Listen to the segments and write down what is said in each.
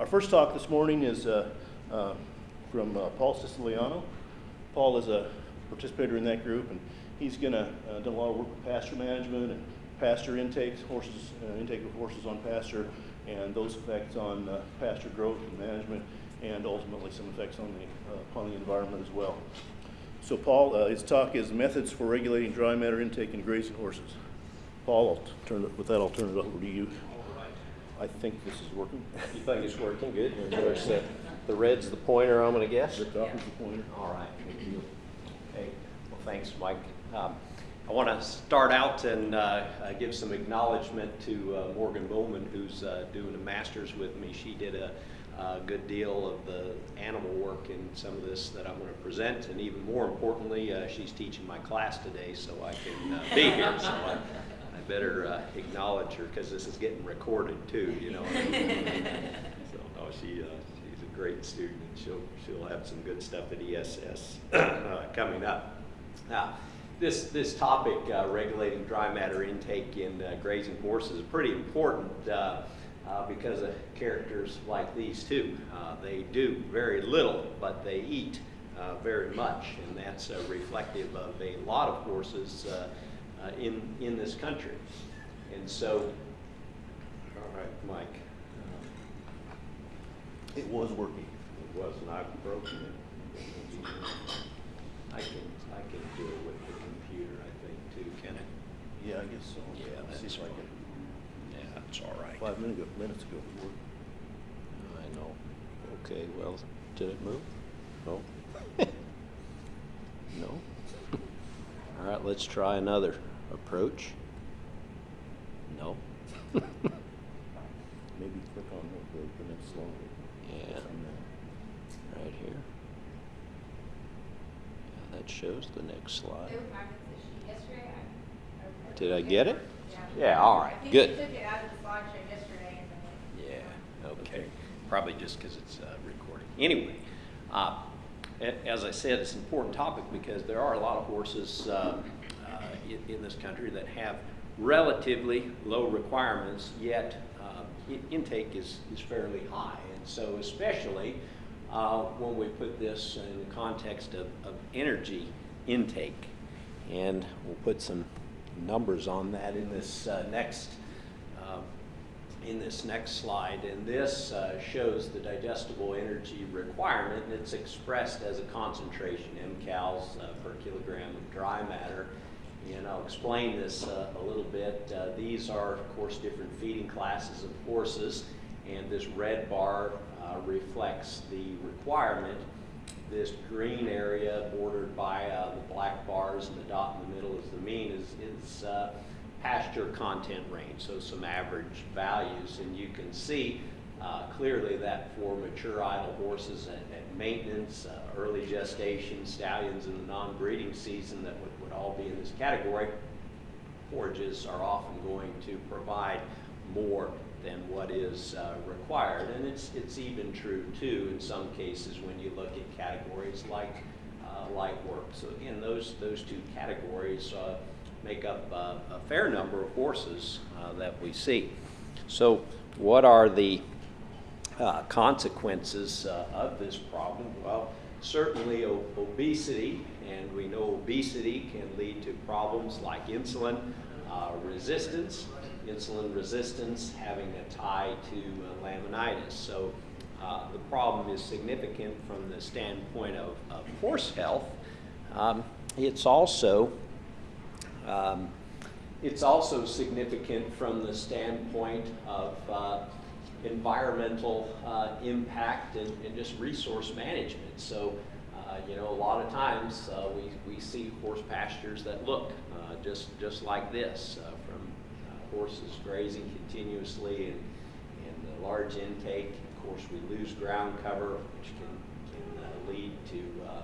Our first talk this morning is uh, uh, from uh, Paul Siciliano. Paul is a participator in that group, and he's going to uh, do a lot of work with pasture management and pasture intakes, horses, uh, intake of horses on pasture, and those effects on uh, pasture growth and management, and ultimately some effects on the upon the environment as well. So, Paul, his talk is methods for regulating dry matter intake in grazing horses. Paul, I'll turn it, with that, I'll turn it over to you. I think this is working. You think it's working good? And of course, the, the red's the pointer, I'm gonna guess? Rick Dawkins, the pointer. All right, thank you. Hey, well, thanks, Mike. Um, I want to start out and uh, uh, give some acknowledgement to uh, Morgan Bowman, who's uh, doing a master's with me. She did a, a good deal of the animal work in some of this that I'm going to present, and even more importantly, uh, she's teaching my class today, so I can uh, be here. So I better uh, acknowledge her because this is getting recorded too, you know. so no, she uh, she's a great student, and she'll she'll have some good stuff at ESS uh, coming up. Now, this this topic, uh, regulating dry matter intake in uh, grazing horses, is pretty important. Uh, uh, because of characters like these two. Uh, they do very little, but they eat uh, very much, and that's uh, reflective of a lot of horses uh, uh, in, in this country. And so, all right, Mike. It was working. It was not broken. I can, I can do it with the computer, I think, too, can it? Yeah, I guess so. Yeah, Let's See that's if I can. Yeah, that's all right. Five minutes ago, minutes ago, it worked. I know. Okay, well, did it move? No? No? All right, let's try another approach. No? Maybe click on the, the- the next slide. Yeah, right here. Yeah, that shows the next slide. They were practicing this yesterday. I- I- Did I get it? Yeah. Yeah, all right, good. they took it out of the slideshow yesterday and then. Yeah, okay. Probably just because it's uh, recording. Anyway, uh, as I said, it's an important topic because there are a lot of horses uh, in, in this country that have relatively low requirements, yet uh, intake is, is fairly high. And so especially uh, when we put this in the context of, of energy intake. And we'll put some numbers on that in this uh, next uh, in this next slide, and this uh, shows the digestible energy requirement, and it's expressed as a concentration, mcals uh, per kilogram of dry matter. And I'll explain this uh, a little bit. Uh, these are, of course, different feeding classes of horses, and this red bar uh, reflects the requirement. This green area bordered by uh, the black bars and the dot in the middle is the mean is, is uh, pasture content range, so some average values. And you can see uh, clearly that for mature idle horses at, at maintenance, early gestation, stallions in the non-breeding season that would all be in this category, forages are often going to provide more than what is uh, required. And it's, it's even true too in some cases when you look at categories like uh, light work. So again, those, those two categories uh, make up uh, a fair number of horses uh, that we see. So what are the uh, consequences of this problem? Well, certainly obesity, and we know obesity can lead to problems like insulin uh, resistance, insulin resistance having a tie to uh, laminitis. So uh, the problem is significant from the standpoint of, of horse health. Um, it's also um, it's also significant from the standpoint of uh, environmental uh, impact and, and just resource management. So, you know, a lot of times uh, we, we see horse pastures that look uh, just, just like this uh, from uh, horses grazing continuously and, and the large intake. Of course, we lose ground cover, which can, can uh, lead to uh,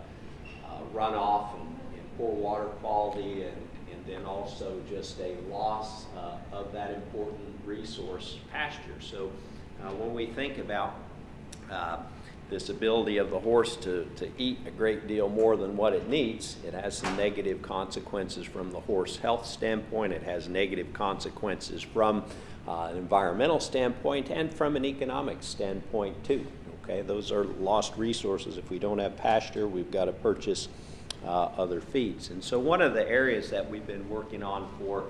uh, runoff and, and poor water quality and, and then also just a loss uh, of that important resource pasture. So uh, when we think about uh, this ability of the horse to, to eat a great deal more than what it needs, it has some negative consequences from the horse health standpoint. It has negative consequences from uh, an environmental standpoint and from an economic standpoint too. Okay, those are lost resources. If we don't have pasture, we've got to purchase uh, other feeds. And so one of the areas that we've been working on for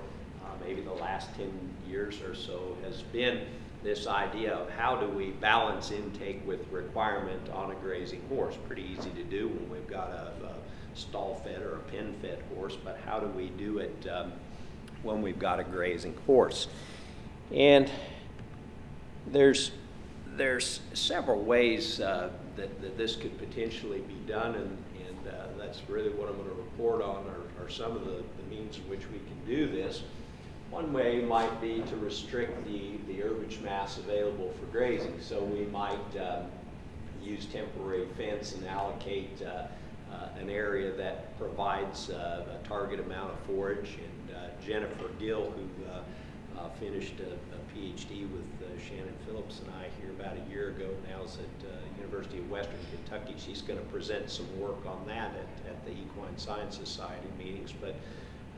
uh, maybe the last 10 years or so has been this idea of how do we balance intake with requirement on a grazing horse. Pretty easy to do when we've got a, a stall-fed or a pen-fed horse, but how do we do it um, when we've got a grazing horse? And there's there's several ways uh, that, that this could potentially be done, and, and uh, that's really what I'm going to report on are, are some of the, the means in which we can do this. One way might be to restrict the, the herbage mass available for grazing. So we might um, use temporary fence and allocate uh, uh, an area that provides uh, a target amount of forage. And uh, Jennifer Gill, who uh, uh, finished a, a PhD with Shannon Phillips and I here about a year ago, now is at University of Western Kentucky. She's going to present some work on that at, at the Equine Science Society meetings. But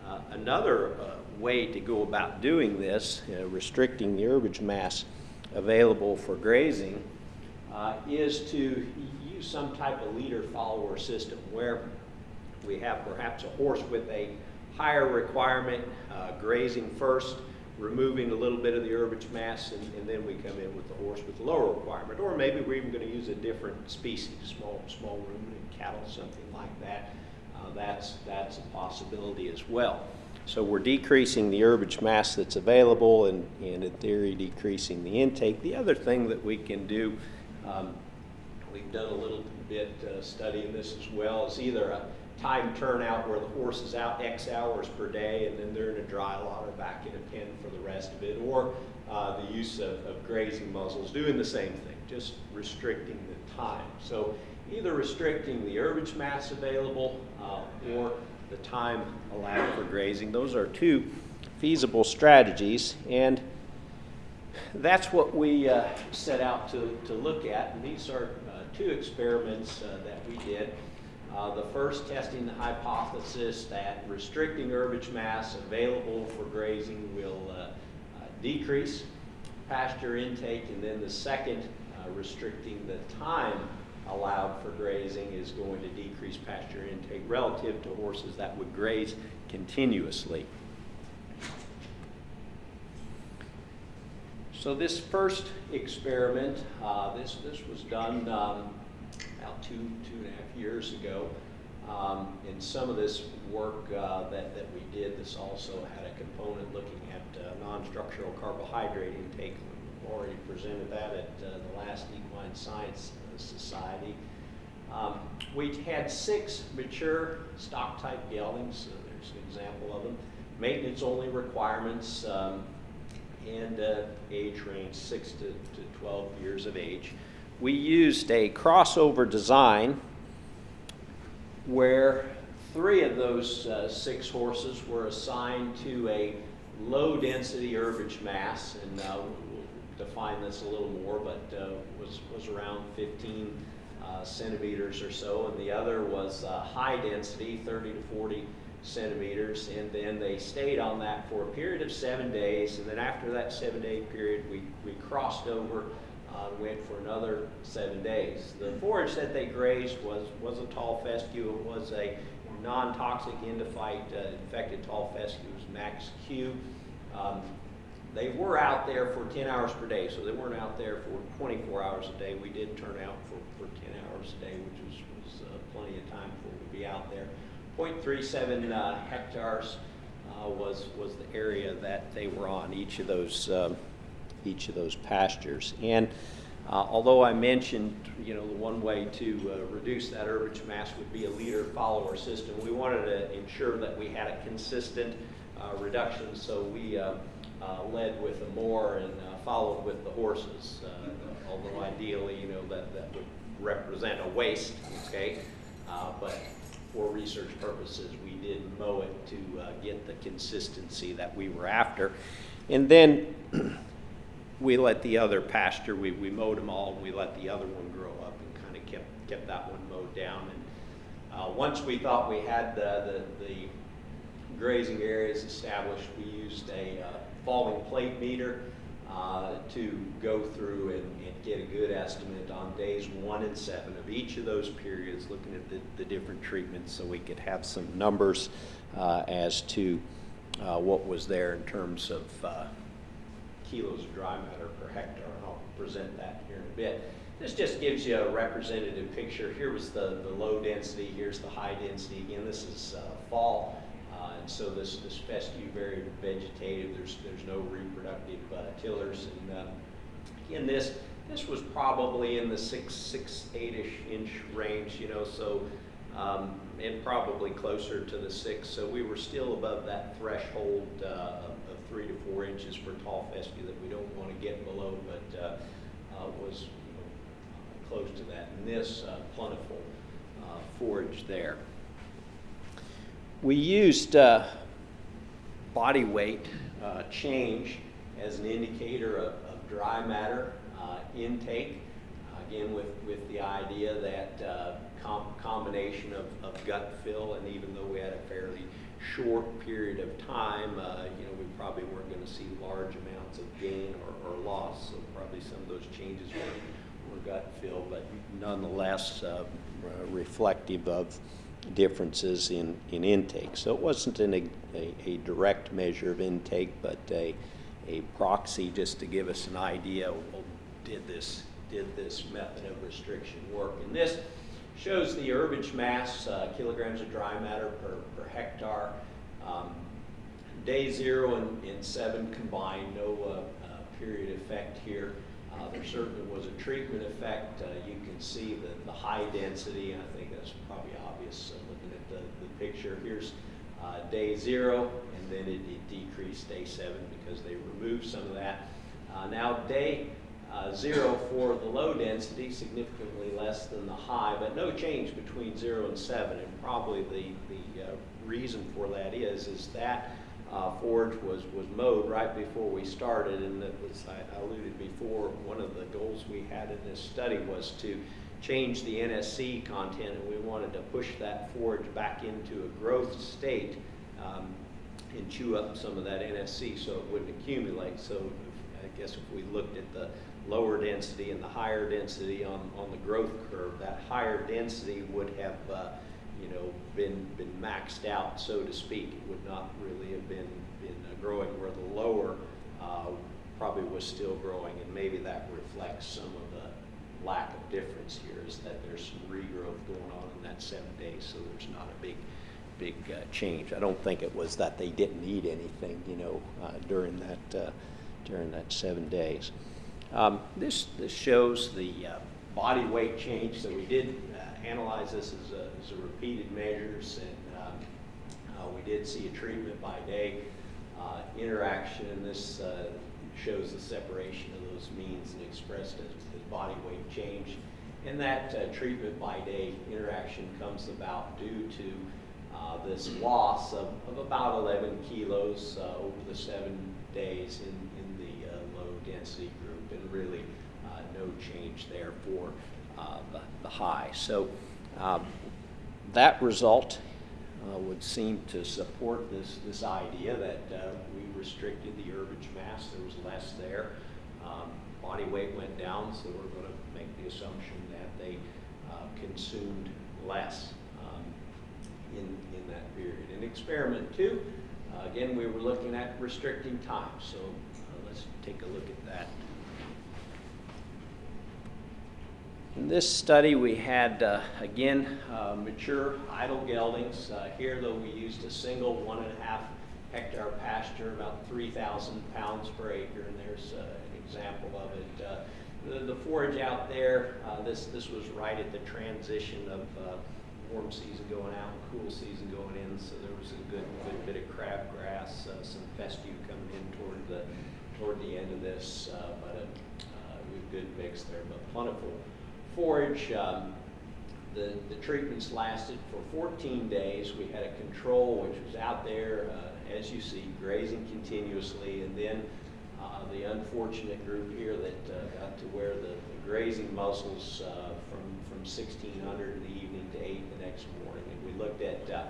uh, another uh, way to go about doing this, uh, restricting the herbage mass available for grazing, uh, is to use some type of leader-follower system where we have perhaps a horse with a higher requirement uh, grazing first, removing a little bit of the herbage mass, and, and, then we come in with the horse with the lower requirement. Or maybe we're even going to use a different species, small, small ruminant cattle, something like that that's, that's a possibility as well. So we're decreasing the herbage mass that's available and, and in theory decreasing the intake. The other thing that we can do, um, we've done a little bit uh, studying this as well, is either a time turnout where the horse is out X hours per day and then they're in a dry lot or back in a pen for the rest of it, or uh, the use of, of grazing muzzles, doing the same thing, just restricting the time. So either restricting the herbage mass available uh, or the time allowed for grazing. Those are two feasible strategies, and that's what we uh, set out to, to look at. And these are uh, two experiments uh, that we did. Uh, the first testing the hypothesis that restricting herbage mass available for grazing will uh, decrease pasture intake, and then the second restricting the time allowed for grazing is going to decrease pasture intake relative to horses that would graze continuously. So this first experiment, uh, this, this was done um, about two, two and a half years ago. Um, some of this work uh, that, that we did, this also had a component looking at uh, non-structural carbohydrate intake. We've already presented that at uh, the last Equine Science Society. Um, we had six mature stock type geldings, so there's an example of them. Maintenance only requirements um, and uh, age range 6 to, to 12 years of age. We used a crossover design where three of those uh, six horses were assigned to a low density herbage mass, and uh, define this a little more, but uh, was, was around 15 uh, centimeters or so, and the other was uh, high density, 30 to 40 centimeters, and then they stayed on that for a period of seven days, and then after that seven day period, we, we crossed over uh, went for another seven days. The forage that they grazed was, was a tall fescue. It was a non-toxic endophyte uh, infected tall fescue. It was Max Q. Um, they were out there for 10 hours per day, so they weren't out there for 24 hours a day. We did turn out for, for 10 hours a day, which was, was uh, plenty of time for to be out there. 0.37 uh, hectares uh, was, was the area that they were on, each of those, um, each of those pastures. And uh, although I mentioned, you know, the one way to uh, reduce that herbage mass would be a leader-follower system, we wanted to ensure that we had a consistent uh, reduction, so we uh, led with the more and uh, followed with the horses. Uh, although ideally, you know, that, that would represent a waste, okay? but for research purposes, we did mow it to get the consistency that we were after. And then we let the other pasture, we, we mowed them all, and we let the other one grow up and kind of kept, kept that one mowed down. And uh, once we thought we had the, the, the grazing areas established, we used a uh, falling plate meter uh, to go through and, and get a good estimate on days one and seven of each of those periods, looking at the, the different treatments so we could have some numbers uh, as to uh, what was there in terms of uh, kilos of dry matter per hectare, and I'll present that here in a bit. This just gives you a representative picture. Here was the, the low density, here's the high density. Again, this is uh, fall, and so this, this fescue very vegetative. There's, there's no reproductive uh, tillers. And uh, again, this, this was probably in the six, six, eight-ish inch range, you know, so, um, and probably closer to the six. So we were still above that threshold uh, of, three to four inches for tall fescue that we don't want to get below, but uh, uh, was you know, close to that. And this uh, plentiful forage there. We used uh, body weight uh, change as an indicator of, of dry matter uh, intake. Again, with, with the idea that uh, com combination of, of gut fill, and even though we had a fairly short period of time, uh, you know, we probably weren't going to see large amounts of gain or, or loss. So probably some of those changes were, were gut fill, but nonetheless uh, reflective of differences in, in intake. So it wasn't an, a, a direct measure of intake, but a, a proxy just to give us an idea, well, did this, did this method of restriction work? And this shows the herbage mass, uh, kilograms of dry matter per, per hectare. Um, day zero and, and seven combined, no uh, uh, period effect here. Uh, there certainly was a treatment effect. Uh, you can see the, the high density, and I think that's probably obvious uh, looking at the, the picture. Here's uh, day zero, and then it, it, decreased day seven because they removed some of that. Uh, now day uh, zero for the low density, significantly less than the high, but no change between zero and seven, and probably the, the reason for that is, is that uh, forage was, was mowed right before we started, and as I alluded before, one of the goals we had in this study was to change the NSC content, and we wanted to push that forage back into a growth state um, and chew up some of that NSC so it wouldn't accumulate. So if, I guess if we looked at the lower density and the higher density on, on the growth curve, that higher density would have uh, you know, been been maxed out, so to speak. It would not really have been been uh, growing where the lower uh, probably was still growing, and maybe that reflects some of the lack of difference here. Is that there's some regrowth going on in that seven days, so there's not a big big uh, change. I don't think it was that they didn't eat anything, you know, uh, during that uh, during that seven days. Um, this this shows the uh, body weight change. So we did analyze this as a, as a repeated measures, and um, uh, we did see a treatment by day uh, interaction, and this uh, shows the separation of those means and expressed as body weight change. And that uh, treatment by day interaction comes about due to uh, this loss of, of about 11 kilos uh, over the seven days in, in the low density group, and really no change there for uh, the, the, high. So um, that result uh, would seem to support this, this idea that uh, we restricted the herbage mass. There was less there. Um, body weight went down, so we're going to make the assumption that they consumed less um, in, in that period. In experiment two, uh, again, we were looking at restricting time. So uh, let's take a look at that. In this study, we had, uh, again, uh, mature idle geldings. Uh, here, though, we used a single one and a half hectare pasture, about 3,000 pounds per acre, and there's uh, an example of it. Uh, the, the, forage out there, uh, this, this was right at the transition of warm season going out and cool season going in, so there was a good, good bit of crabgrass, some fescue coming in toward the, toward the end of this, but a, a good mix there, but plentiful forage, um, the, the treatments lasted for 14 days. We had a control which was out there, uh, as you see, grazing continuously, and then uh, the unfortunate group here that uh, got to wear the, the grazing muzzles uh, from, from 1600 in the evening to 8 the next morning. And we looked at uh,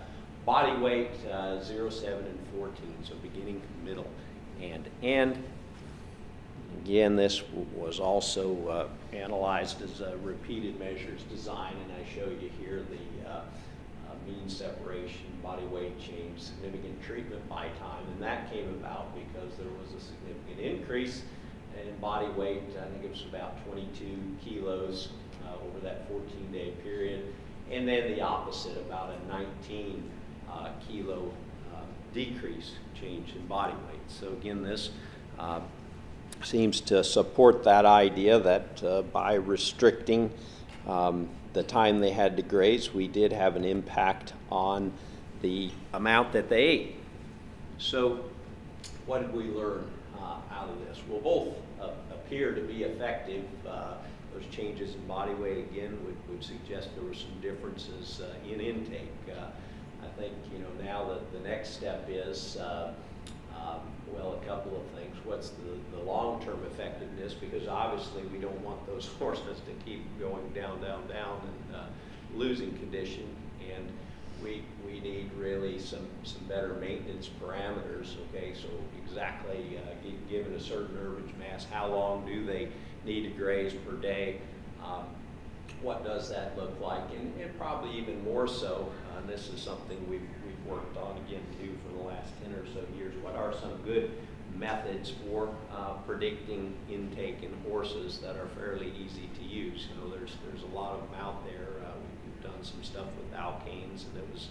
body weight, uh, 0, 7, and 14, so beginning, middle, and end. again, this was also uh, analyzed as a repeated measures design, and I show you here the mean separation, body weight change, significant treatment by time, and that came about because there was a significant increase in body weight. I think it was about 22 kilos uh, over that 14-day period, and then the opposite, about a 19 uh, kilo uh, decrease change in body weight. So again, this uh, seems to support that idea that uh, by restricting um, the time they had to graze, we did have an impact on the amount that they ate. So what did we learn uh, out of this? Well, both uh, appear to be effective. Uh, those changes in body weight, again, would, would suggest there were some differences uh, in intake. Uh, I think, you know, now that the next step is, uh, um, well, a couple of things. What's the, the long-term effectiveness? Because obviously we don't want those horses to keep going down, down, down and uh, losing condition. And we, we need really some, some better maintenance parameters, okay? So exactly, uh, given a certain herbage mass, how long do they need to graze per day? Um, what does that look like? And, and probably even more so, uh, this is something we've, we've worked on again too for the last 10 or so years. What are some good methods for uh, predicting intake in horses that are fairly easy to use? You know, there's, there's a lot of them out there. Uh, we've, done some stuff with alkanes and it was,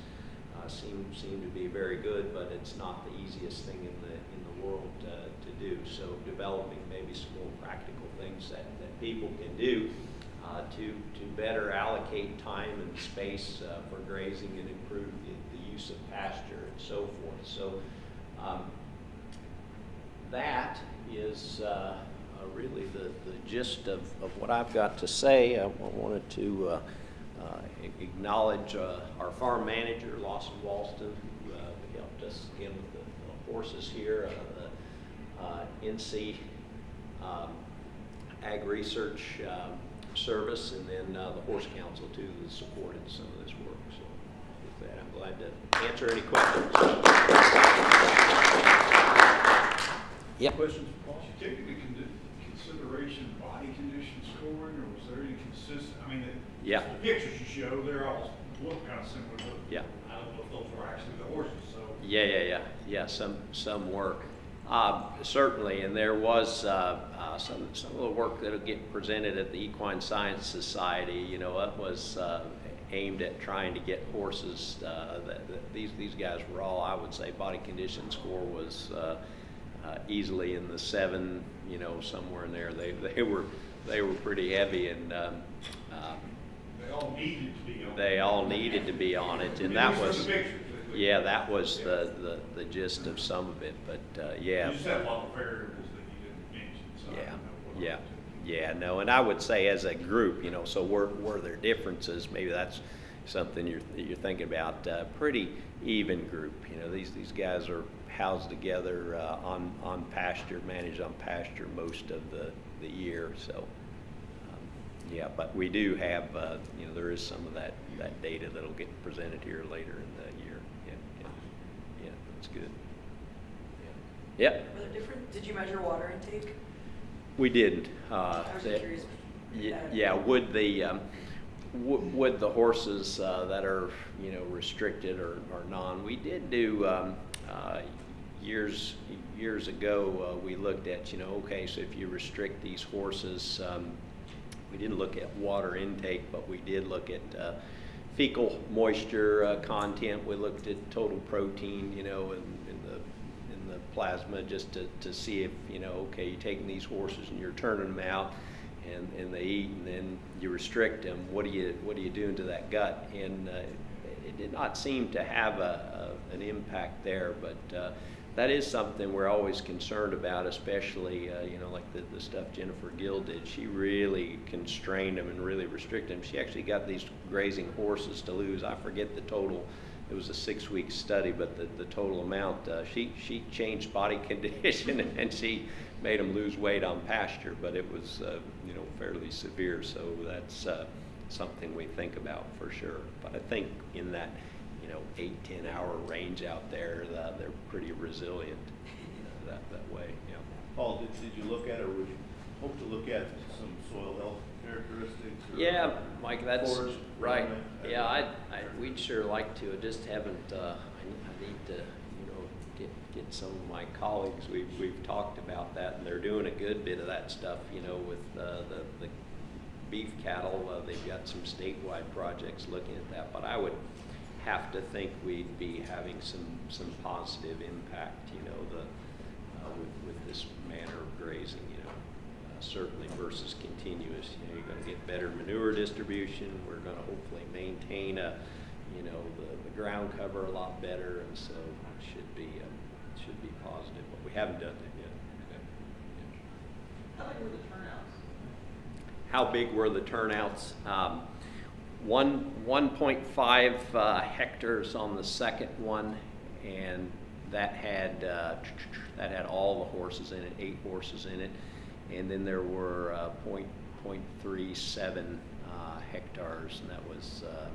uh, seemed, seemed to be very good, but it's not the easiest thing in the, in the world to do. So developing maybe some more practical things that, that people can do uh, to, to better allocate time and space uh, for grazing and improve the, the use of pasture and so forth. So um, that is uh, uh, really the, the gist of, of what I've got to say. I wanted to uh, acknowledge our farm manager, Lawson Walston, who helped us again with the, the horses here, the NC um, Ag Research um, Service, and then uh, the Horse Council too that supported some of this work. So with that, I'm glad to answer any questions. Yep. Questions for Paul? Did you take into con- consideration body condition scoring, or was there any consistent, I mean, the- Yeah. the pictures you show, they're all, look kind of similar, but Yeah. I don't know if those were actually the horses, so. Yeah, yeah, yeah, yeah, some, some work. Uh, Certainly, and there was uh, uh, some, some of the work that'll get presented at the Equine Science Society, you know, it was uh, aimed at trying to get horses, uh, that, that these, these guys were all, I would say, body condition score was uh, uh, easily in the seven, you know, somewhere in there. They, they were, they were pretty heavy and um, um, They all needed to be on. they all needed to be on it, and that At least was, from the pictures, at least. yeah, that was the, the, the gist of some of it, but, uh, yeah. You just a lot of variables that you didn't mention, so Yeah, don't know what. yeah, yeah, no, and I would say as a group, you know, so were, were there differences, maybe that's something you're, you're thinking about, uh, pretty even group, you know, these, these guys are housed together, uh, on, on pasture, managed on pasture most of the, the year, so. um, Yeah, but we do have, uh, you know, there is some of that, that data that'll get presented here later in the yeah, yeah, yeah, that's good. Yeah. Yep. Were there different, did you measure water intake? We didn't. uh, I was that- curious. Ye- Yeah, would the, um, wo- would the horses uh, that are, you know, restricted or or non, we did do, um, uh, years, years ago, uh, we looked at, you know, okay, so if you restrict these horses, um, we didn't look at water intake, but we did look at uh, fecal moisture uh, content. We looked at total protein, you know, in, in the in the plasma just to, to see if you know, okay, you're taking these horses and you're turning them out, and, and they eat, and then you restrict them. What do you what are you doing to that gut? And uh, it did not seem to have a, a an impact there, but. Uh, that is something we're always concerned about, especially, uh, you know, like the, the stuff Jennifer Gill did. She really constrained them and really restricted them. She actually got these grazing horses to lose, I forget the total, it was a six-week study, but the, the total amount, uh, she, she changed body condition and she made them lose weight on pasture, but it was, uh, you know, fairly severe. So that's uh, something we think about for sure. But I think in that, you know, eight, ten hour range out there, uh, they're pretty resilient uh, that, that way, yeah. Paul, did, did you look at or was you hope to look at some soil health characteristics. or Yeah, Mike, that's forage right. Yeah, I, I, we'd sure like to, I just haven't, uh, I, I need to, you know, get, get some of my colleagues, we've, we've talked about that, and they're doing a good bit of that stuff, you know, with, uh, the, the beef cattle, uh, they've got some statewide projects looking at that, but I would have to think we'd be having some, some positive impact, you know, the, uh, with, with this manner of grazing, you know. Uh, Certainly versus continuous, you know, you're gonna get better manure distribution, we're gonna hopefully maintain a, you know, the, the ground cover a lot better, and so it should be, um, should be positive, but we haven't done that yet. How big were the turnouts? How big were the turnouts? Um, one, 1.5 uh, hectares on the second one, and that had, uh, that had all the horses in it, eight horses in it. And then there were uh, point, point three seven uh, hectares, and that was um,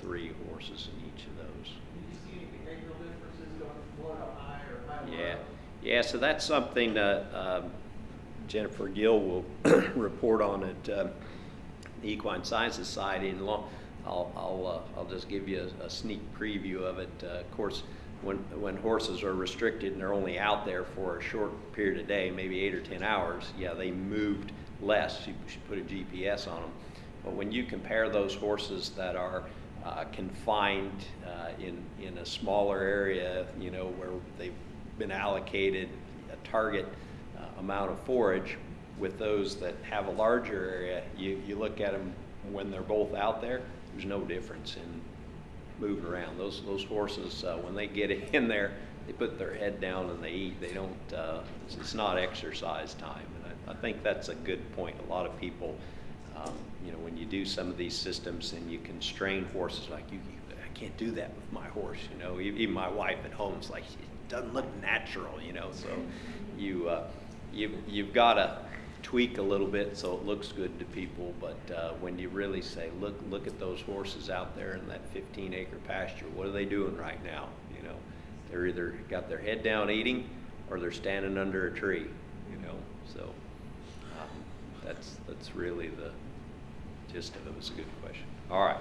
three horses in each of those. Did you see any behavioral differences going from low to high or high to low? Yeah, yeah, so that's something that um, Jennifer Gill will report on at um, Equine Science Society. And long, I'll, I'll, uh, I'll just give you a, a sneak preview of it. Uh, Of course, when, when horses are restricted and they're only out there for a short period of day, maybe eight or 10 hours, yeah, they moved less. You should put a GPS on them. But when you compare those horses that are uh, confined uh, in, in a smaller area, you know, where they've been allocated a target uh, amount of forage with those that have a larger area, you, you look at them when they're both out there, there's no difference in moving around. Those, those horses, uh, when they get in there, they put their head down and they eat. They don't, uh, it's, it's not exercise time. And I, I think that's a good point. A lot of people, um, you know, when you do some of these systems and you constrain horses, like you, you I can't do that with my horse, you know. Even my wife at home's like, it doesn't look natural, you know. So you, uh, you, you've got to tweak a little bit so it looks good to people. But uh, when you really say, look, look at those horses out there in that 15 acre pasture, what are they doing right now? You know, they're either got their head down eating or they're standing under a tree, you know. So um, that's, that's really the gist of it. It was a good question. All right.